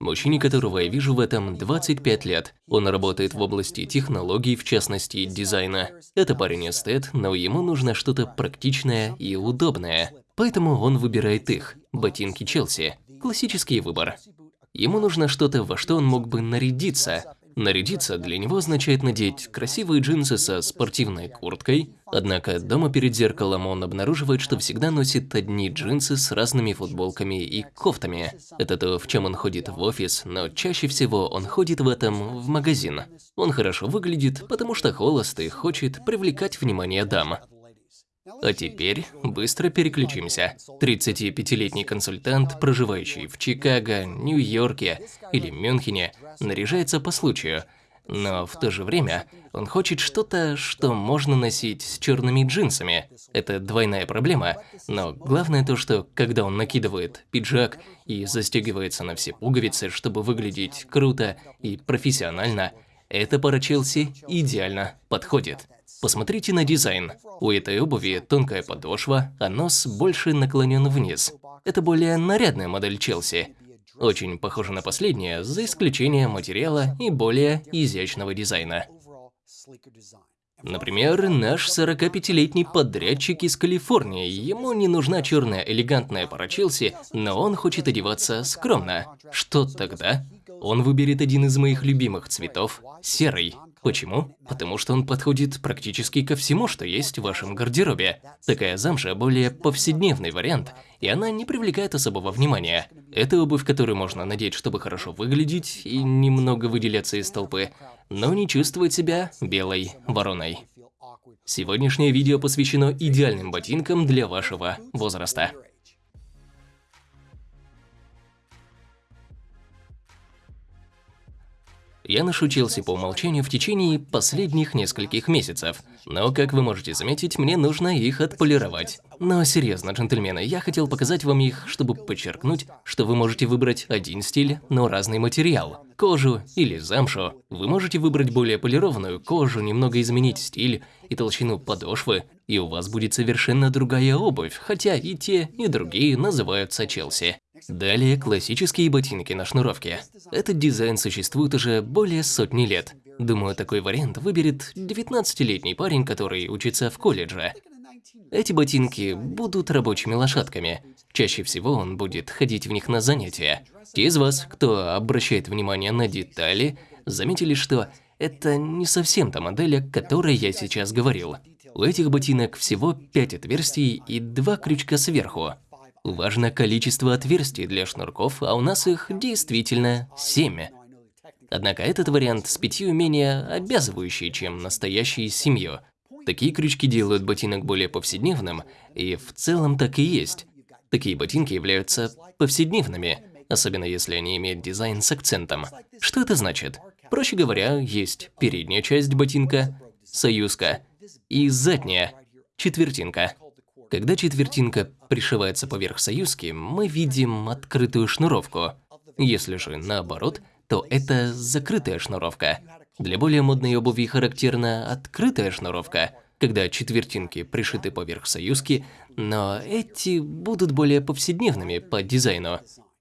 Мужчине, которого я вижу в этом 25 лет. Он работает в области технологий, в частности, дизайна. Это парень эстет, но ему нужно что-то практичное и удобное. Поэтому он выбирает их – ботинки Челси. Классический выбор. Ему нужно что-то, во что он мог бы нарядиться, Нарядиться для него означает надеть красивые джинсы со спортивной курткой, однако дома перед зеркалом он обнаруживает, что всегда носит одни джинсы с разными футболками и кофтами. Это то, в чем он ходит в офис, но чаще всего он ходит в этом в магазин. Он хорошо выглядит, потому что холост и хочет привлекать внимание дам. А теперь быстро переключимся. 35-летний консультант, проживающий в Чикаго, Нью-Йорке или Мюнхене, наряжается по случаю. Но в то же время он хочет что-то, что можно носить с черными джинсами. Это двойная проблема, но главное то, что когда он накидывает пиджак и застегивается на все пуговицы, чтобы выглядеть круто и профессионально, эта пара Челси идеально подходит. Посмотрите на дизайн. У этой обуви тонкая подошва, а нос больше наклонен вниз. Это более нарядная модель Челси. Очень похожа на последнее, за исключением материала и более изящного дизайна. Например, наш 45-летний подрядчик из Калифорнии. Ему не нужна черная элегантная пара Челси, но он хочет одеваться скромно. Что тогда? Он выберет один из моих любимых цветов – серый. Почему? Потому что он подходит практически ко всему, что есть в вашем гардеробе. Такая замша более повседневный вариант, и она не привлекает особого внимания. Это обувь, которую можно надеть, чтобы хорошо выглядеть и немного выделяться из толпы, но не чувствовать себя белой вороной. Сегодняшнее видео посвящено идеальным ботинкам для вашего возраста. Я ношу Челси по умолчанию в течение последних нескольких месяцев. Но, как вы можете заметить, мне нужно их отполировать. Но серьезно, джентльмены, я хотел показать вам их, чтобы подчеркнуть, что вы можете выбрать один стиль, но разный материал. Кожу или замшу. Вы можете выбрать более полированную кожу, немного изменить стиль и толщину подошвы, и у вас будет совершенно другая обувь, хотя и те, и другие называются Челси. Далее классические ботинки на шнуровке. Этот дизайн существует уже более сотни лет. Думаю, такой вариант выберет 19-летний парень, который учится в колледже. Эти ботинки будут рабочими лошадками. Чаще всего он будет ходить в них на занятия. Те из вас, кто обращает внимание на детали, заметили, что это не совсем та модель, о которой я сейчас говорил. У этих ботинок всего 5 отверстий и 2 крючка сверху. Важно количество отверстий для шнурков, а у нас их действительно 7. Однако этот вариант с пятью менее обязывающий, чем настоящий с семью. Такие крючки делают ботинок более повседневным, и в целом так и есть. Такие ботинки являются повседневными, особенно если они имеют дизайн с акцентом. Что это значит? Проще говоря, есть передняя часть ботинка, союзка, и задняя, четвертинка. Когда четвертинка пришивается поверх союзки, мы видим открытую шнуровку. Если же наоборот, то это закрытая шнуровка. Для более модной обуви характерна открытая шнуровка, когда четвертинки пришиты поверх союзки, но эти будут более повседневными по дизайну.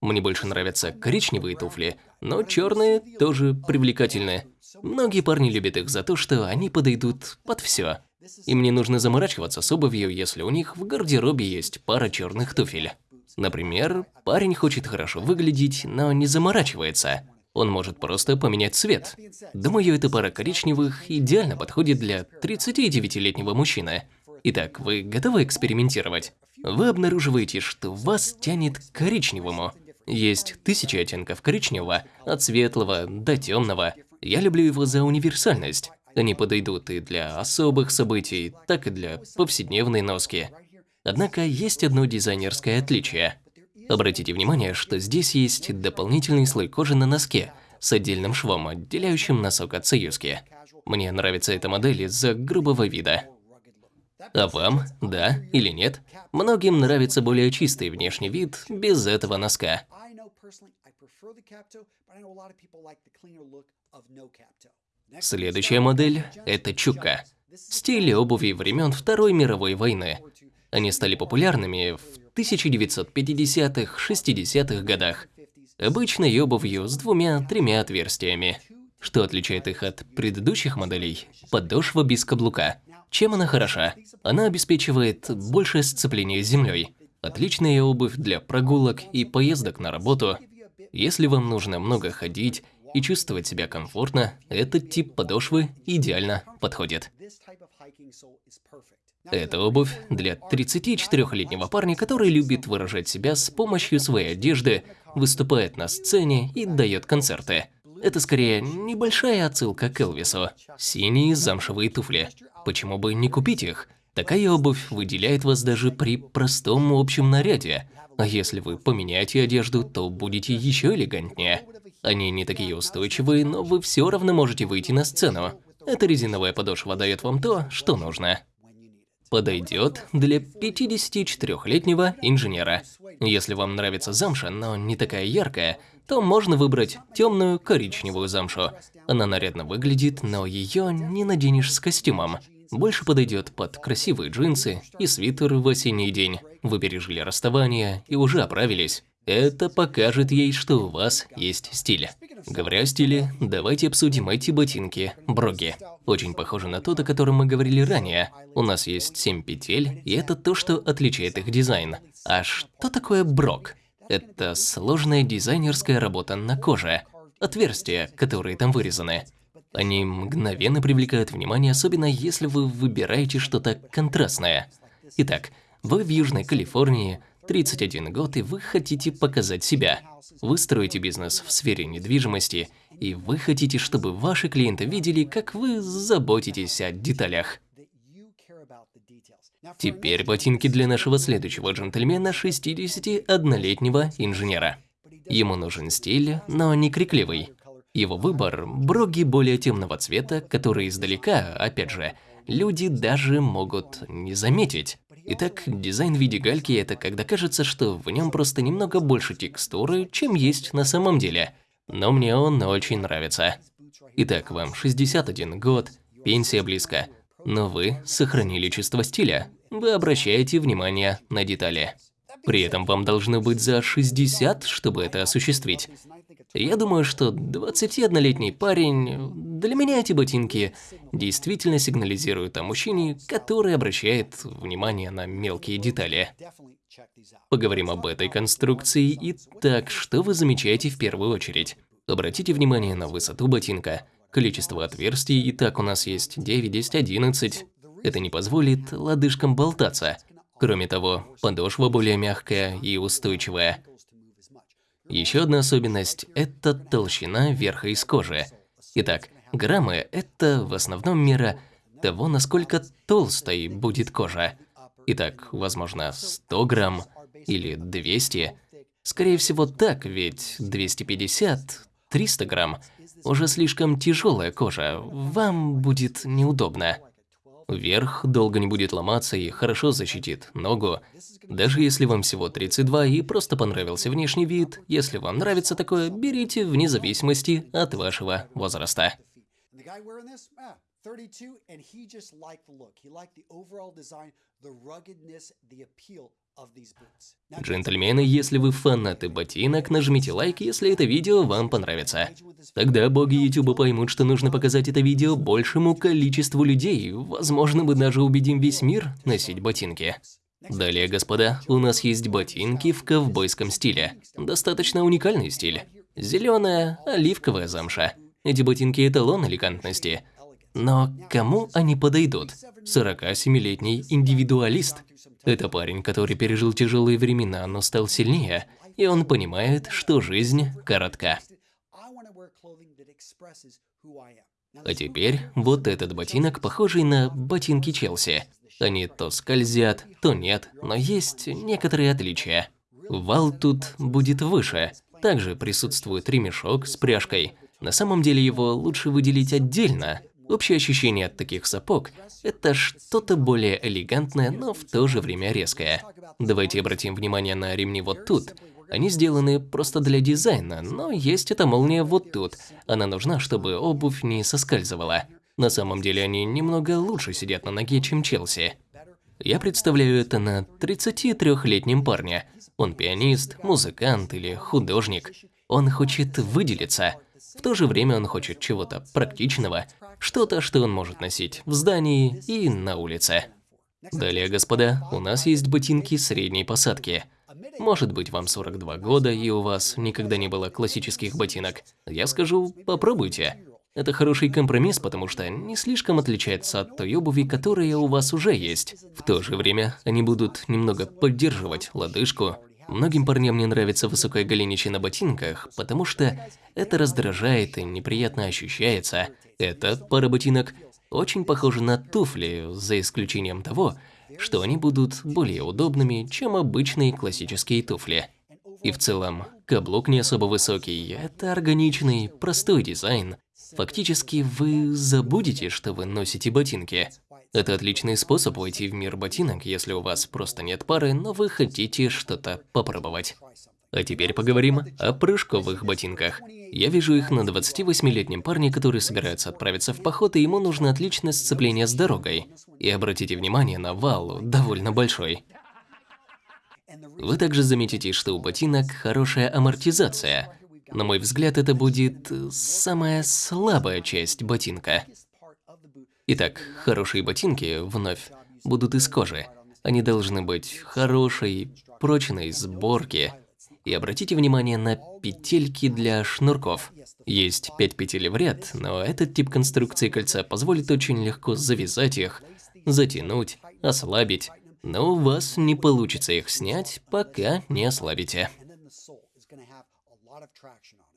Мне больше нравятся коричневые туфли, но черные тоже привлекательны. Многие парни любят их за то, что они подойдут под все. Им не нужно заморачиваться с обувью, если у них в гардеробе есть пара черных туфель. Например, парень хочет хорошо выглядеть, но не заморачивается. Он может просто поменять цвет. Думаю, эта пара коричневых идеально подходит для 39-летнего мужчины. Итак, вы готовы экспериментировать? Вы обнаруживаете, что вас тянет к коричневому. Есть тысячи оттенков коричневого, от светлого до темного. Я люблю его за универсальность. Они подойдут и для особых событий, так и для повседневной носки. Однако есть одно дизайнерское отличие. Обратите внимание, что здесь есть дополнительный слой кожи на носке с отдельным швом, отделяющим носок от союзки. Мне нравится эта модель из-за грубого вида. А вам, да или нет? Многим нравится более чистый внешний вид без этого носка. Следующая модель – это чука. Стиль обуви времен Второй мировой войны. Они стали популярными в 1950-60-х годах. обычной обувью с двумя-тремя отверстиями. Что отличает их от предыдущих моделей? Подошва без каблука. Чем она хороша? Она обеспечивает большее сцепление с землей. Отличная обувь для прогулок и поездок на работу. Если вам нужно много ходить и чувствовать себя комфортно, этот тип подошвы идеально подходит. Это обувь для 34-летнего парня, который любит выражать себя с помощью своей одежды, выступает на сцене и дает концерты. Это скорее небольшая отсылка к Элвису. Синие замшевые туфли. Почему бы не купить их? Такая обувь выделяет вас даже при простом общем наряде. А если вы поменяете одежду, то будете еще элегантнее. Они не такие устойчивые, но вы все равно можете выйти на сцену. Эта резиновая подошва дает вам то, что нужно. Подойдет для 54-летнего инженера. Если вам нравится замша, но не такая яркая, то можно выбрать темную коричневую замшу. Она нарядно выглядит, но ее не наденешь с костюмом. Больше подойдет под красивые джинсы и свитер в осенний день. Вы пережили расставание и уже оправились. Это покажет ей, что у вас есть стиль. Говоря о стиле, давайте обсудим эти ботинки, броги. Очень похожи на тот, о котором мы говорили ранее. У нас есть 7 петель, и это то, что отличает их дизайн. А что такое брог? Это сложная дизайнерская работа на коже. Отверстия, которые там вырезаны. Они мгновенно привлекают внимание, особенно если вы выбираете что-то контрастное. Итак, вы в Южной Калифорнии, 31 год, и вы хотите показать себя. Вы строите бизнес в сфере недвижимости, и вы хотите, чтобы ваши клиенты видели, как вы заботитесь о деталях. Теперь ботинки для нашего следующего джентльмена 61-летнего инженера. Ему нужен стиль, но не крикливый. Его выбор – броги более темного цвета, которые издалека, опять же, люди даже могут не заметить. Итак, дизайн в виде гальки – это когда кажется, что в нем просто немного больше текстуры, чем есть на самом деле. Но мне он очень нравится. Итак, вам 61 год, пенсия близко – но вы сохранили чувство стиля. Вы обращаете внимание на детали. При этом вам должно быть за 60, чтобы это осуществить. Я думаю, что 21-летний парень, для меня эти ботинки действительно сигнализируют о мужчине, который обращает внимание на мелкие детали. Поговорим об этой конструкции. Итак, что вы замечаете в первую очередь? Обратите внимание на высоту ботинка – Количество отверстий и так у нас есть 9, 10, 11. Это не позволит лодыжкам болтаться. Кроме того, подошва более мягкая и устойчивая. Еще одна особенность – это толщина верха из кожи. Итак, граммы – это в основном мера того, насколько толстой будет кожа. Итак, возможно, 100 грамм или 200. Скорее всего так, ведь 250 300 грамм – уже слишком тяжелая кожа, вам будет неудобно. Верх долго не будет ломаться и хорошо защитит ногу. Даже если вам всего 32 и просто понравился внешний вид, если вам нравится такое, берите вне зависимости от вашего возраста. 32, and he just liked the look. He liked the overall design, the ruggedness, the appeal Джентльмены, если вы фанаты ботинок, нажмите лайк, если это видео вам понравится. Тогда боги YouTube поймут, что нужно показать это видео большему количеству людей. Возможно, мы даже убедим весь мир носить ботинки. Далее, господа, у нас есть ботинки в ковбойском стиле. Достаточно уникальный стиль. Зеленая, оливковая замша. Эти ботинки эталон элегантности. Но кому они подойдут? 47-летний индивидуалист. Это парень, который пережил тяжелые времена, но стал сильнее, и он понимает, что жизнь коротка. А теперь вот этот ботинок, похожий на ботинки Челси. Они то скользят, то нет, но есть некоторые отличия. Вал тут будет выше. Также присутствует ремешок с пряжкой. На самом деле его лучше выделить отдельно, Общее ощущение от таких сапог – это что-то более элегантное, но в то же время резкое. Давайте обратим внимание на ремни вот тут. Они сделаны просто для дизайна, но есть эта молния вот тут. Она нужна, чтобы обувь не соскальзывала. На самом деле они немного лучше сидят на ноге, чем Челси. Я представляю это на 33-летнем парне. Он пианист, музыкант или художник. Он хочет выделиться. В то же время он хочет чего-то практичного, что-то, что он может носить в здании и на улице. Далее, господа, у нас есть ботинки средней посадки. Может быть, вам 42 года, и у вас никогда не было классических ботинок. Я скажу, попробуйте. Это хороший компромисс, потому что не слишком отличается от той обуви, которая у вас уже есть. В то же время они будут немного поддерживать лодыжку. Многим парням не нравится высокое голенище на ботинках, потому что это раздражает и неприятно ощущается. Эта пара ботинок очень похожа на туфли, за исключением того, что они будут более удобными, чем обычные классические туфли. И в целом, каблук не особо высокий, это органичный, простой дизайн, Фактически вы забудете, что вы носите ботинки. Это отличный способ войти в мир ботинок, если у вас просто нет пары, но вы хотите что-то попробовать. А теперь поговорим о прыжковых ботинках. Я вижу их на 28-летнем парне, который собирается отправиться в поход, и ему нужно отличное сцепление с дорогой. И обратите внимание на вал, довольно большой. Вы также заметите, что у ботинок хорошая амортизация. На мой взгляд, это будет самая слабая часть ботинка. Итак, хорошие ботинки, вновь, будут из кожи. Они должны быть хорошей, прочной сборки. И обратите внимание на петельки для шнурков. Есть пять петель в ряд, но этот тип конструкции кольца позволит очень легко завязать их, затянуть, ослабить. Но у вас не получится их снять, пока не ослабите.